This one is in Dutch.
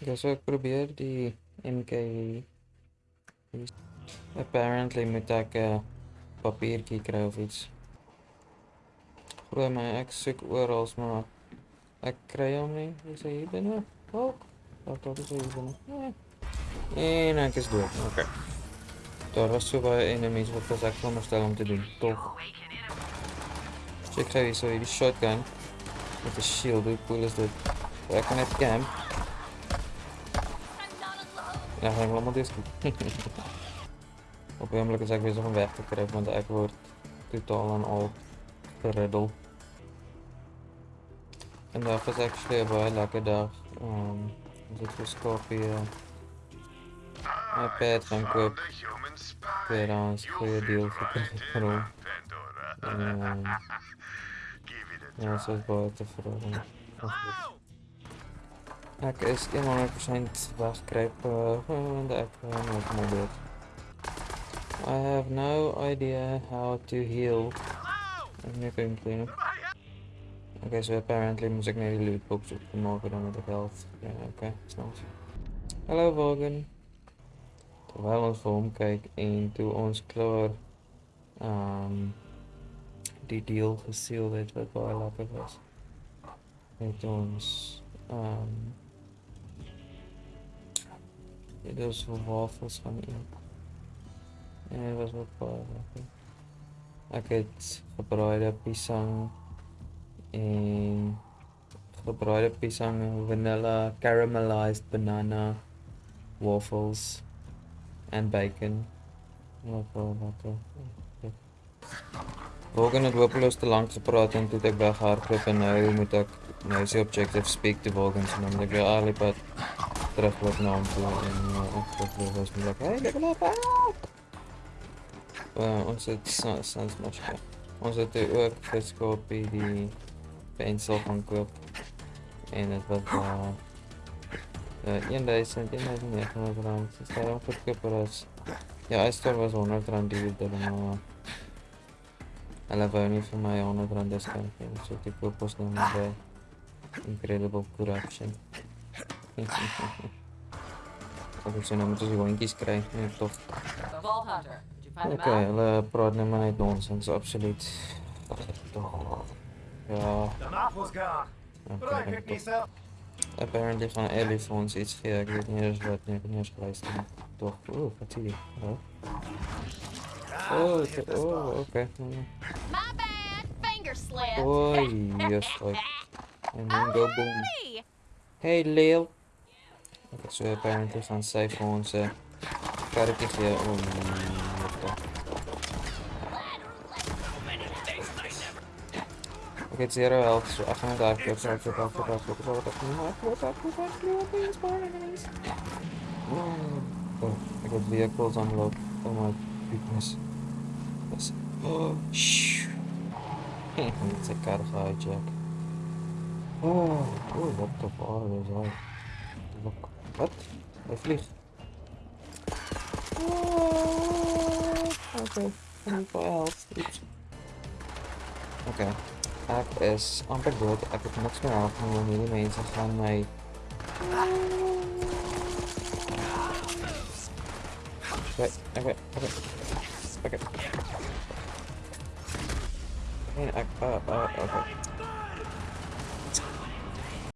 Ek probeer die MK apparently moet ek 'n uh, papiertjie kry of iets. Glo my, ek soek oral, maar ek kry hom nie. Is hy hier binne? Oh, wat tot is hy hier binne? Nee. En ek is dood. Okay. Daar was so baie enemies wat was ek veronderstel om te doen. Tog. Check gou hier so hierdie shotgun met 'n shield. Hoe cool is dit? Ek kan net camp. Ja, ga ik allemaal deze. Op een is weer zo'n weg te krijgen, want ik word totaal en al riddle En dat is actually weer bij lekker dag. Um, dit was Mijn iPad gaan koop. Tweedehands, goede deal gekregen. en ehm, ja, ze is baie te Ek is 100% wegkruip want ek nog maar dood. I have no idea how to heal. I'm not going clean up. Okay, so apparently ik naar die loot box op maken dan met de health. Ja, okay, snel. Hallo Volgen. Terwijl ons voor omkijk en toe ons klaar um, die deal gesealed het wat baie lekker was. Het ons um, dit is wafels gaan eten. En was ook baie lekker. Ek het gebraaide pisang en gebraaide pisang en vanilla caramelized banana waffles en bacon. Baie lekker. Morgen het hopeloos te lank gepraat en toe ek weghardloop en nou moet ek nou is die objective speak to Morgan dan moet ek weer alipad Teraz poznałem to i weźmie dla Ej, deweloper! Onze sans måske. Onze de ook fiskal bij die pencil van club. En het wat daar. In deze en in deze niet van het raam. Het is daar ook goedkoper als. Ja, hij stort was 100 rand die we deden, maar. Hulle wou nie vir my 100 rand diskant gee, so ek koop ons nou by Incredible Corruption. Ako si nám to zvonky skraj, Nee toch? Oké, ale niet dne má najít nonsense, absoluut. Ja. Okay, Apparently van Elephants iets gek, ik weet niet eens wat, ik weet niet eens geweest. Toch, oeh, wat zie je? Oh, oh, oh oké. Okay. My bad, finger slip. Oei, yes. En dan go boom. Hey, Lil. Oké, zo bijna Ik aan het cijfer van onze op Oh, Oké, zero health. So, 800 HP. Sorry, voor dat, voor op voor dat, voor dat, voor Oh, ik heb vehicles unlocked. Oh my goodness. Yes. Oh, shh. Ik moet zijn kar gaan. Oh, oh, what the fuck is that? Look. What? I flew. Oh, okay. What else? Oops. Okay. App is unpredictable. Epic knocks me out and only remains upon my. Wait, okay, okay. Okay. I mean, I, uh, uh.